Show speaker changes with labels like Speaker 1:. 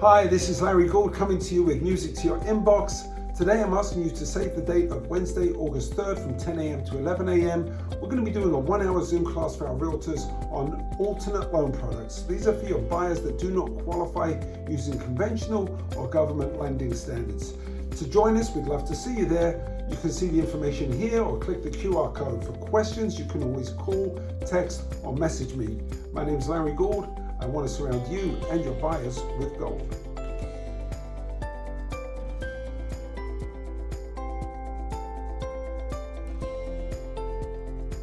Speaker 1: Hi, this is Larry Gould coming to you with music to your inbox. Today I'm asking you to save the date of Wednesday, August 3rd from 10 a.m. to 11 a.m. We're going to be doing a one hour Zoom class for our realtors on alternate loan products. These are for your buyers that do not qualify using conventional or government lending standards. To join us, we'd love to see you there. You can see the information here or click the QR code. For questions, you can always call, text, or message me. My name is Larry Gould. I want to surround you and your buyers with gold.